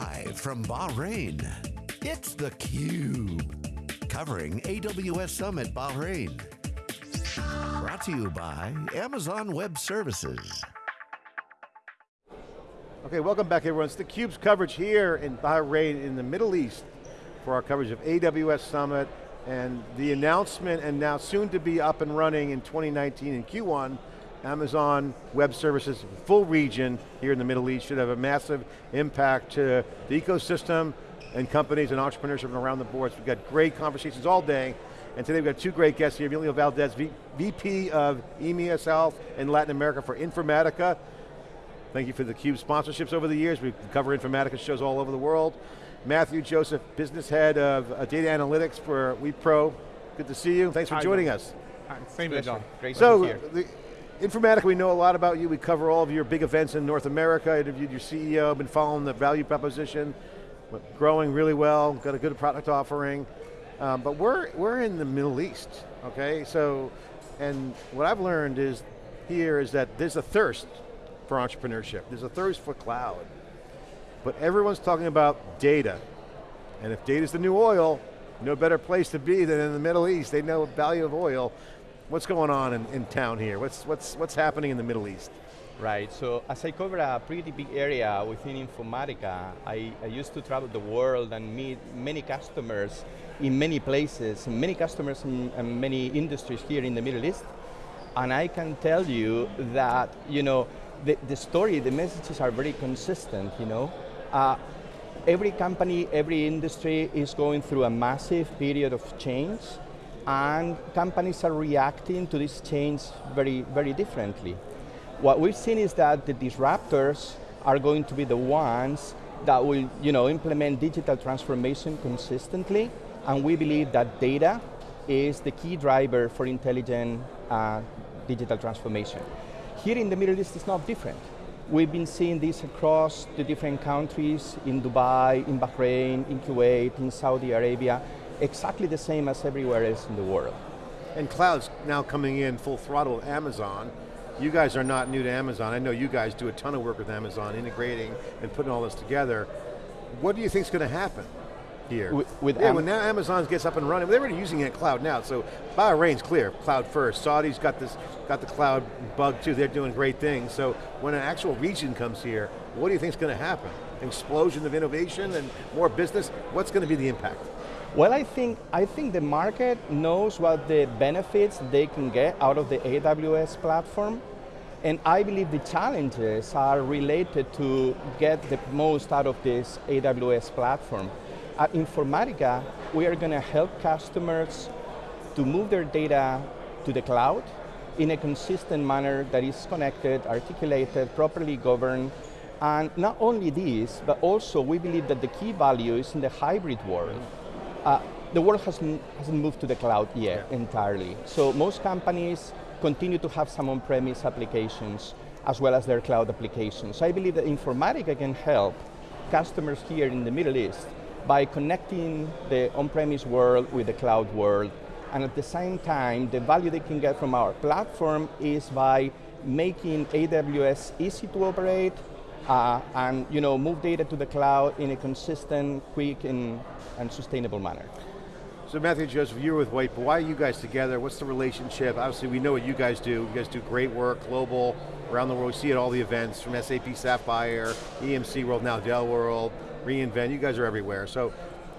Live from Bahrain, it's theCUBE. Covering AWS Summit Bahrain. Brought to you by Amazon Web Services. Okay, welcome back everyone. It's theCUBE's coverage here in Bahrain in the Middle East for our coverage of AWS Summit and the announcement and now soon to be up and running in 2019 in Q1 Amazon Web Services, full region here in the Middle East, should have a massive impact to the ecosystem and companies and entrepreneurship around the board. So we've got great conversations all day, and today we've got two great guests here, Emilio Valdez, v VP of EMEA South and Latin America for Informatica. Thank you for the CUBE sponsorships over the years. We cover Informatica shows all over the world. Matthew Joseph, Business Head of uh, Data Analytics for Wipro. Good to see you, thanks for Hi, joining John. us. Hi, same here, John. Great so, to be here. the, Informatica, we know a lot about you. We cover all of your big events in North America. I interviewed your CEO, been following the value proposition, growing really well, got a good product offering. Um, but we're, we're in the Middle East, okay? So, and what I've learned is here is that there's a thirst for entrepreneurship. There's a thirst for cloud. But everyone's talking about data. And if data's the new oil, no better place to be than in the Middle East. They know the value of oil. What's going on in, in town here? What's, what's, what's happening in the Middle East? Right, so as I cover a pretty big area within Informatica, I, I, used to travel the world and meet many customers in many places, many customers in, in many industries here in the Middle East. And I can tell you that, you know, the, the story, the messages are very consistent, you know. Uh, every company, every industry is going through a massive period of change and companies are reacting to this change very, very differently. What we've seen is that the disruptors are going to be the ones that will you know, implement digital transformation consistently, and we believe that data is the key driver for intelligent uh, digital transformation. Here in the Middle East, it's not different. We've been seeing this across the different countries, in Dubai, in Bahrain, in Kuwait, in Saudi Arabia, exactly the same as everywhere else in the world. And cloud's now coming in full throttle with Amazon. You guys are not new to Amazon. I know you guys do a ton of work with Amazon, integrating and putting all this together. What do you think is going to happen here? With, with yeah, when now Amazon gets up and running, they're already using it cloud now, so Bahrain's clear, cloud first. Saudi's got this, got the cloud bug too, they're doing great things. So when an actual region comes here, what do you think is going to happen? Explosion of innovation and more business? What's going to be the impact? Well, I think, I think the market knows what the benefits they can get out of the AWS platform, and I believe the challenges are related to get the most out of this AWS platform. At Informatica, we are going to help customers to move their data to the cloud in a consistent manner that is connected, articulated, properly governed, and not only this, but also we believe that the key value is in the hybrid world. Uh, the world hasn't, hasn't moved to the cloud yet yeah. entirely. So most companies continue to have some on-premise applications as well as their cloud applications. I believe that Informatica can help customers here in the Middle East by connecting the on-premise world with the cloud world. And at the same time, the value they can get from our platform is by making AWS easy to operate, uh, and you know, move data to the cloud in a consistent, quick, and, and sustainable manner. So Matthew Joseph, you're with Wipro, why are you guys together? What's the relationship? Obviously we know what you guys do. You guys do great work, global, around the world. We see it at all the events, from SAP Sapphire, EMC World, now Dell World, reInvent, you guys are everywhere. So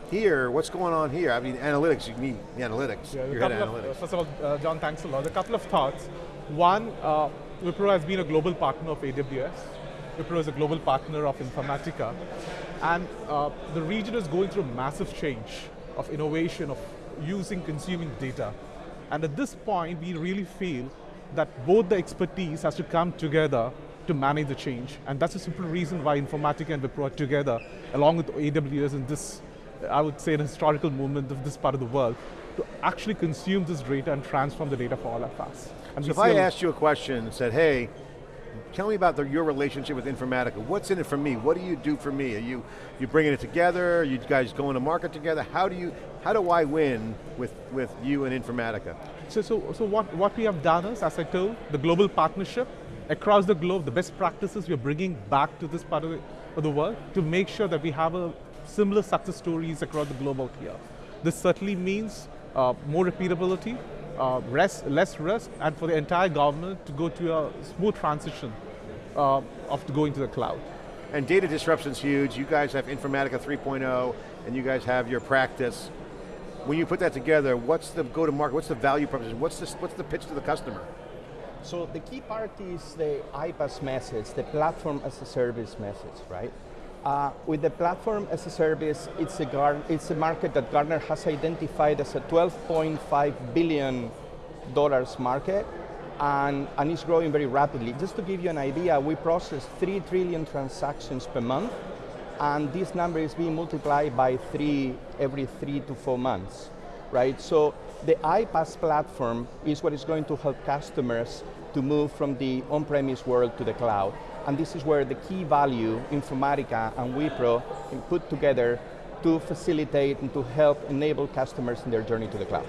here, what's going on here? I mean, analytics, you need the analytics. Yeah, Your head of analytics. first of all, uh, John, thanks a lot. A couple of thoughts. One, uh, Wipro has been a global partner of AWS. Wipro is a global partner of Informatica. And uh, the region is going through a massive change of innovation, of using, consuming data. And at this point, we really feel that both the expertise has to come together to manage the change. And that's a simple reason why Informatica and Wipro are together, along with AWS in this, I would say, an historical movement of this part of the world, to actually consume this data and transform the data for all of us. And so if I asked you a question and said, hey, tell me about the, your relationship with Informatica. What's in it for me? What do you do for me? Are you, you bringing it together? Are you guys going to market together? How do you, how do I win with, with you and Informatica? So, so, so what, what we have done is, as I told, the global partnership across the globe, the best practices we're bringing back to this part of the, of the world to make sure that we have a similar success stories across the global here. This certainly means uh, more repeatability, uh, rest, less risk, and for the entire government to go to a smooth transition uh, of going to the cloud. And data disruption's huge. You guys have Informatica 3.0, and you guys have your practice. When you put that together, what's the go-to-market, what's the value proposition, what's, this, what's the pitch to the customer? So the key part is the iPaaS message, the platform as a service message, right? Uh, with the platform as a service, it's a, it's a market that Gartner has identified as a 12.5 billion dollars market, and, and it's growing very rapidly. Just to give you an idea, we process 3 trillion transactions per month, and this number is being multiplied by three every three to four months, right? So the iPaaS platform is what is going to help customers to move from the on-premise world to the cloud. And this is where the key value, Informatica and Wipro, can put together to facilitate and to help enable customers in their journey to the cloud.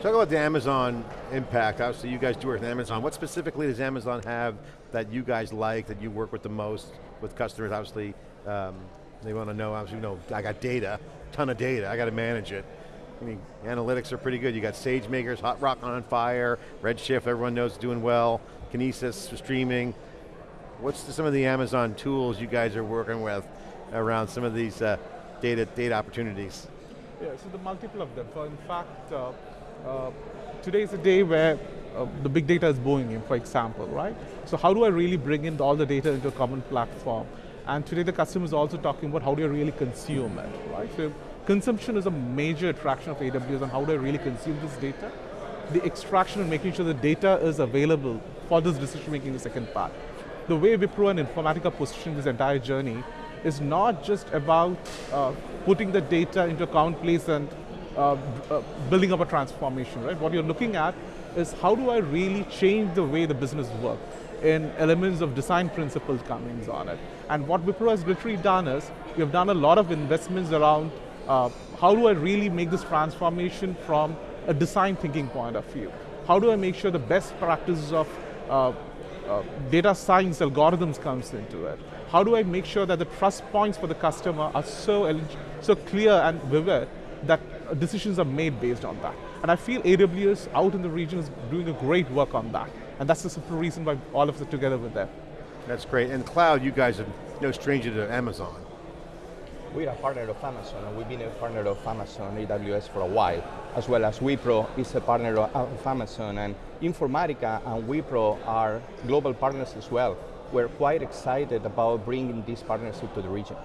Talk about the Amazon impact. Obviously you guys do work with Amazon. What specifically does Amazon have that you guys like, that you work with the most with customers? Obviously, um, they want to know, obviously, you know, I got data, ton of data, I got to manage it. I mean, analytics are pretty good. You got SageMakers, Hot Rock on fire, Redshift, everyone knows doing well, Kinesis, for streaming. What's the, some of the Amazon tools you guys are working with around some of these uh, data, data opportunities? Yeah, so the multiple of them. In fact, uh, uh, today is a day where uh, the big data is booming for example, right? So how do I really bring in all the data into a common platform? And today the customer is also talking about how do I really consume it, right? So consumption is a major attraction of AWS and how do I really consume this data? The extraction and making sure the data is available for this decision making the second part. The way Wipro and Informatica position this entire journey is not just about uh, putting the data into account place and uh, uh, building up a transformation, right? What you're looking at is how do I really change the way the business works in elements of design principles coming on it. And what Wipro has literally done is, we have done a lot of investments around uh, how do I really make this transformation from a design thinking point of view? How do I make sure the best practices of uh, uh, data science algorithms comes into it? How do I make sure that the trust points for the customer are so, so clear and vivid that decisions are made based on that? And I feel AWS out in the region is doing a great work on that. And that's the simple reason why all of us are together with them. That's great. And cloud, you guys are no stranger to Amazon. We're a partner of Amazon, and we've been a partner of Amazon AWS for a while, as well as Wipro is a partner of Amazon, and Informatica and Wipro are global partners as well. We're quite excited about bringing this partnership to the region.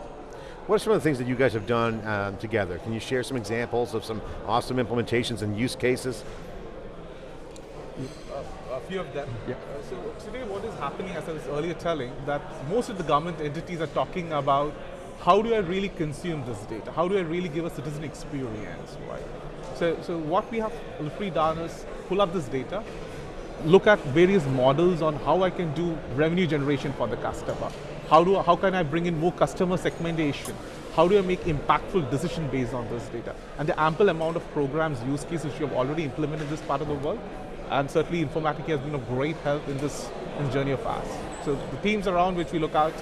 What are some of the things that you guys have done um, together? Can you share some examples of some awesome implementations and use cases? Uh, a few of them. Yeah. Uh, so today what is happening, as I was earlier telling, that most of the government entities are talking about how do I really consume this data? How do I really give a citizen experience, right? So, so what we have literally done is pull up this data, look at various models on how I can do revenue generation for the customer. How, do, how can I bring in more customer segmentation? How do I make impactful decision based on this data? And the ample amount of programs, use cases you have already implemented in this part of the world, and certainly Informatica has been of great help in this, in journey of ours. So the themes around which we look at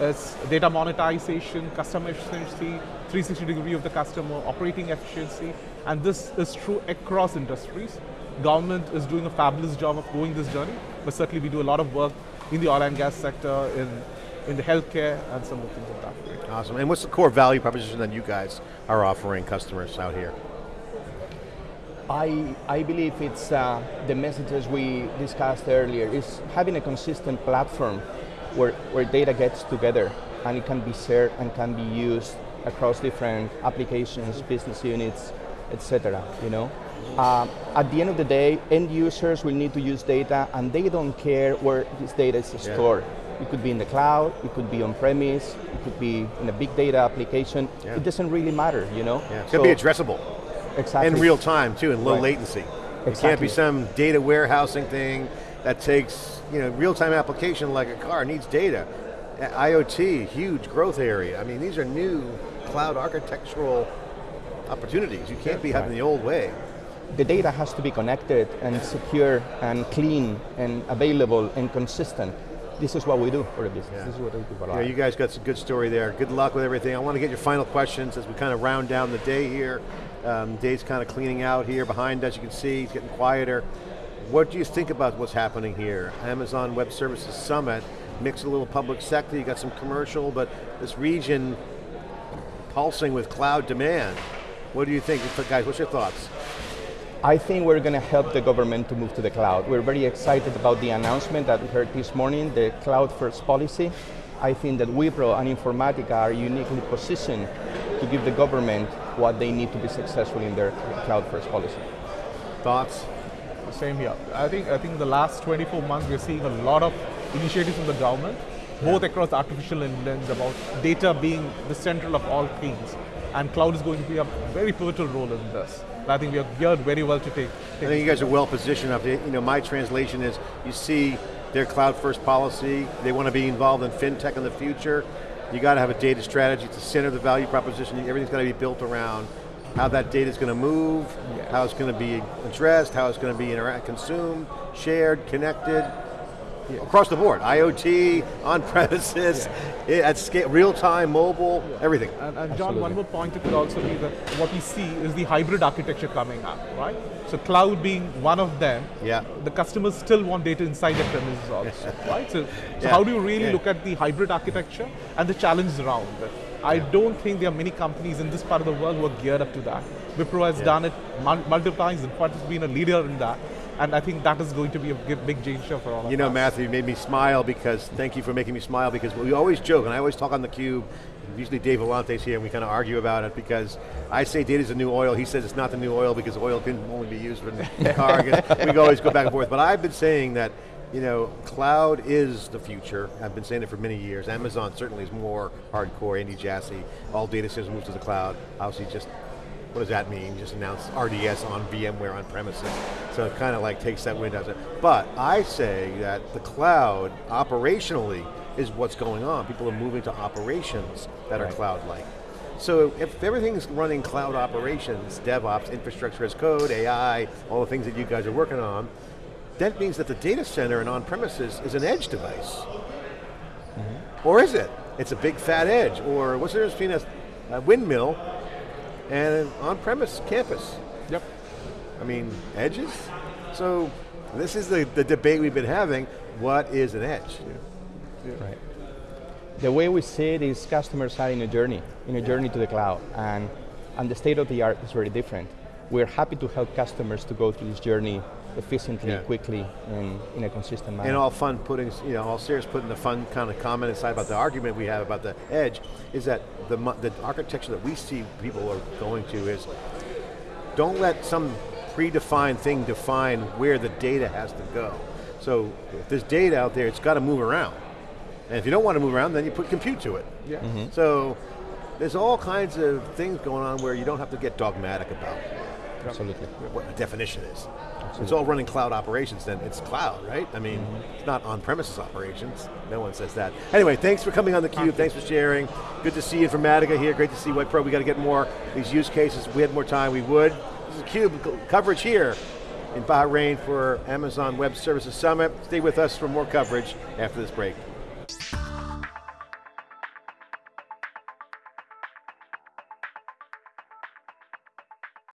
is data monetization, customer efficiency, 360 degree of the customer, operating efficiency, and this is true across industries. Government is doing a fabulous job of going this journey, but certainly we do a lot of work in the oil and gas sector, in, in the healthcare, and some of the things like that. Awesome, and what's the core value proposition that you guys are offering customers out here? I, I believe it's uh, the messages we discussed earlier, is having a consistent platform where, where data gets together and it can be shared and can be used across different applications, business units, etc. You know, uh, at the end of the day, end users will need to use data, and they don't care where this data is stored. Yeah. It could be in the cloud, it could be on premise, it could be in a big data application. Yeah. It doesn't really matter, you know. Yeah. It could so, be addressable. Exactly. In real time too, in low right. latency. Exactly. It can't be some data warehousing thing that takes you know, real-time application like a car needs data. IoT, huge growth area. I mean, these are new cloud architectural opportunities. You can't be having the old way. The data has to be connected and secure and clean and available and consistent. this is what we do for the business. Yeah. This is what we do for Yeah, you guys got some good story there. Good luck with everything. I want to get your final questions as we kind of round down the day here. Um, Dave's kind of cleaning out here behind us. You can see he's getting quieter. What do you think about what's happening here? Amazon Web Services Summit, mix a little public sector, you got some commercial, but this region pulsing with cloud demand. What do you think? Guys, what's your thoughts? I think we're going to help the government to move to the cloud. We're very excited about the announcement that we heard this morning, the cloud first policy. I think that Wipro and Informatica are uniquely positioned to give the government what they need to be successful in their cloud first policy. Thoughts? Same here. I think I think the last 24 months we're seeing a lot of initiatives from the government, both across artificial intelligence, about data being the central of all things, and cloud is going to be a very pivotal role in this. I think we are geared very well to take. take I think you guys are well positioned. To, you know, my translation is you see their cloud first policy. They want to be involved in fintech in the future. You got to have a data strategy to center the value proposition. Everything's got to be built around how that data is going to move, Yes. how it's going to be addressed, how it's going to be interact, consumed, shared, connected, across the board. IoT, on premises, at scale, real time, mobile, everything. And, and John, one more point it could also be that what we see is the hybrid architecture coming up, right? So cloud being one of them, Yeah. the customers still want data inside their premises also, right? So, so how do you really look at the hybrid architecture and the challenges around it? I don't think there are many companies in this part of the world who are geared up to that. Wipro has Yeah. done it mul- multiple times, in fact, has been a leader in that. And I think that is going to be a big, change for all of us. You know, us. Matthew, you made me smile because, thank you for making me smile because we always joke, and I always talk on the cube, usually Dave Vellante's here and we kind of argue about it because I say data's the new oil, he says it's not the new oil because oil can only be used for the car. we always go back and forth, but I've been saying that, you know, cloud is the future. I've been saying it for many years. Amazon certainly is more hardcore, Andy Jassy, all data centers move to the cloud. Obviously just what does that mean? Just announced RDS on VMware on premises. So it kind of like takes that wind out of it. But I say that the cloud, operationally, is what's going on. People are moving to operations that are cloud-like. So if everything's running cloud operations, DevOps, infrastructure as code, AI, all the things that you guys are working on, that means that the data center and on-premises is an edge device. Mm-hmm. Or is it? It's a big fat edge, or what's the difference between a, a windmill and an on-premise campus? Yep. I mean, edges? So this is the, the debate we've been having. What is an edge? Right. The way we see it is customers are in a journey, in a journey to the cloud, and, and the state of the art is very different. We're happy to help customers to go through this journey efficiently, Yeah. quickly, and in a consistent manner. And all fun putting, you know, all serious putting the fun kind of comment aside about the argument we have about the edge, is that the, the architecture that we see people are going to is, don't let some predefined thing define where the data has to go. So if there's data out there, it's got to move around. And if you don't want to move around, then you put compute to it. Yeah. Mm-hmm. So there's all kinds of things going on where you don't have to get dogmatic about Absolutely. what the definition is. It's all running cloud operations, then it's cloud, right? I mean, it's not on-premises operations. No one says that. Anyway, thanks for coming on theCUBE, thanks for sharing. Good to see Informatica here, great to see Wipro. We got to get more these use cases. If we had more time, we would. This is CUBE coverage here in Bahrain for Amazon Web Services Summit. Stay with us for more coverage after this break.